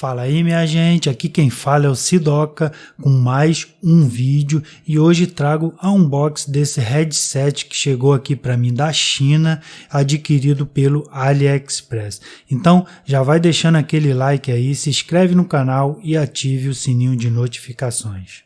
Fala aí minha gente, aqui quem fala é o Sidoca com mais um vídeo e hoje trago a unboxing desse headset que chegou aqui para mim da China, adquirido pelo AliExpress. Então já vai deixando aquele like aí, se inscreve no canal e ative o sininho de notificações.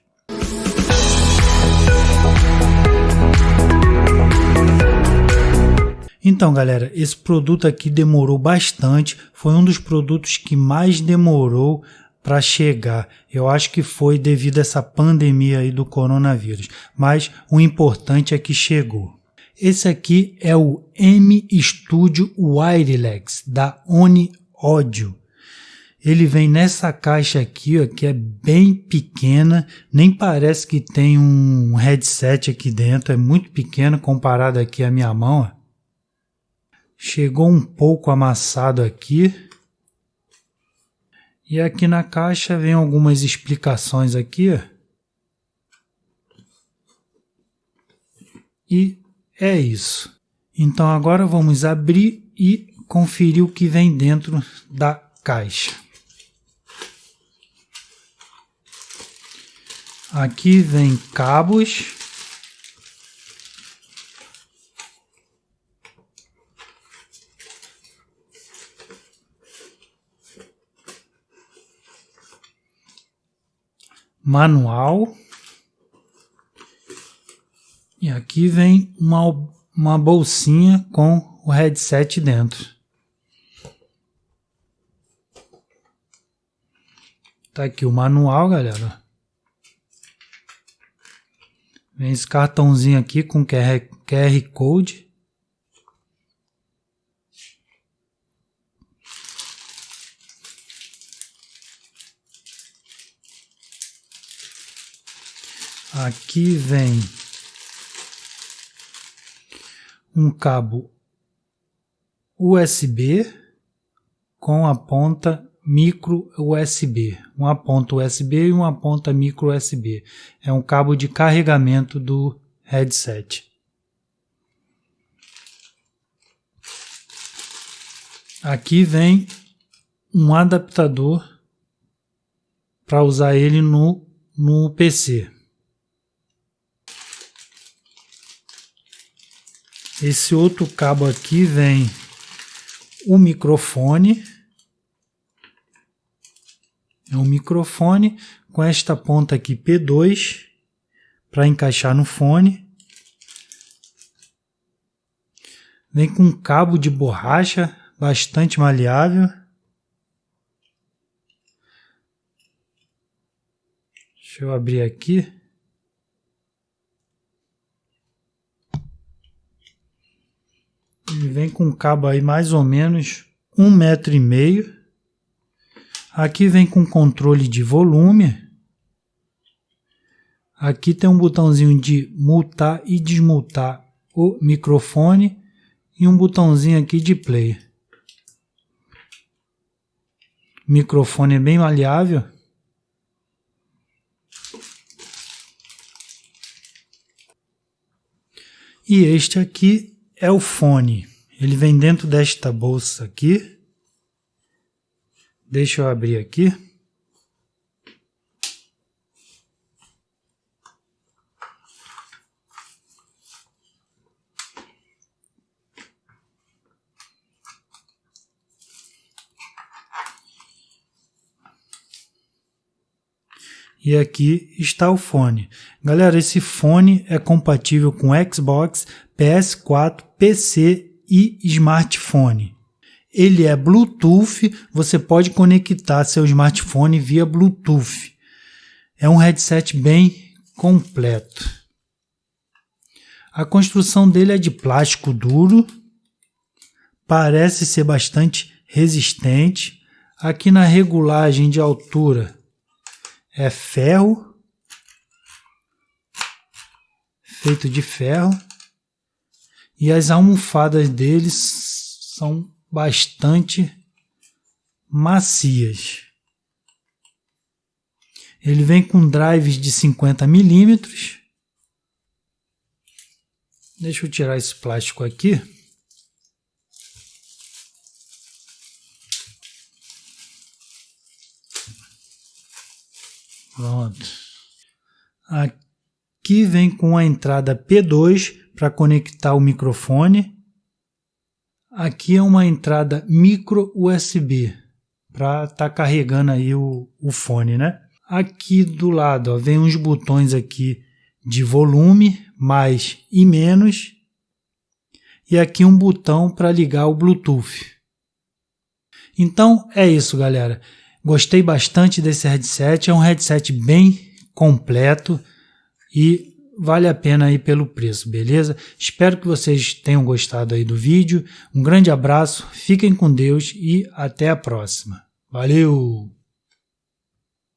Então, galera, esse produto aqui demorou bastante, foi um dos produtos que mais demorou para chegar. Eu acho que foi devido a essa pandemia aí do coronavírus, mas o importante é que chegou. Esse aqui é o M Studio Wireless da Oni Audio. Ele vem nessa caixa aqui, ó, que é bem pequena, nem parece que tem um headset aqui dentro, é muito pequeno comparado aqui à minha mão. Ó. Chegou um pouco amassado aqui. E aqui na caixa vem algumas explicações aqui. E é isso. Então agora vamos abrir e conferir o que vem dentro da caixa. Aqui vem cabos manual. E aqui vem uma, uma bolsinha com o headset dentro. Tá aqui o manual, galera. Vem esse cartãozinho aqui com QR, QR Code. Aqui vem um cabo USB com a ponta micro USB, uma ponta USB e uma ponta micro USB. É um cabo de carregamento do headset. Aqui vem um adaptador para usar ele no, no PC. Esse outro cabo aqui vem o microfone. É um microfone com esta ponta aqui P2 para encaixar no fone. Vem com um cabo de borracha bastante maleável. Deixa eu abrir aqui. Vem com um cabo aí mais ou menos um metro e meio. Aqui vem com controle de volume. Aqui tem um botãozinho de multar e desmutar o microfone e um botãozinho aqui de play. O microfone é bem maleável. E este aqui é o fone. Ele vem dentro desta bolsa aqui. Deixa eu abrir aqui. E aqui está o fone. Galera, esse fone é compatível com Xbox, PS4, PC e smartphone. Ele é Bluetooth, você pode conectar seu smartphone via Bluetooth. É um headset bem completo. A construção dele é de plástico duro, parece ser bastante resistente. Aqui na regulagem de altura é ferro, feito de ferro, e as almofadas deles são bastante macias. Ele vem com drives de 50 milímetros. Deixa eu tirar esse plástico aqui. Pronto. Aqui vem com a entrada P2 para conectar o microfone. Aqui é uma entrada micro USB para estar tá carregando aí o, o fone, né? Aqui do lado ó, vem uns botões aqui de volume, mais e menos. E aqui um botão para ligar o Bluetooth. Então é isso, galera. Gostei bastante desse headset. É um headset bem completo e vale a pena aí pelo preço, beleza? Espero que vocês tenham gostado aí do vídeo. Um grande abraço, fiquem com Deus e até a próxima. Valeu!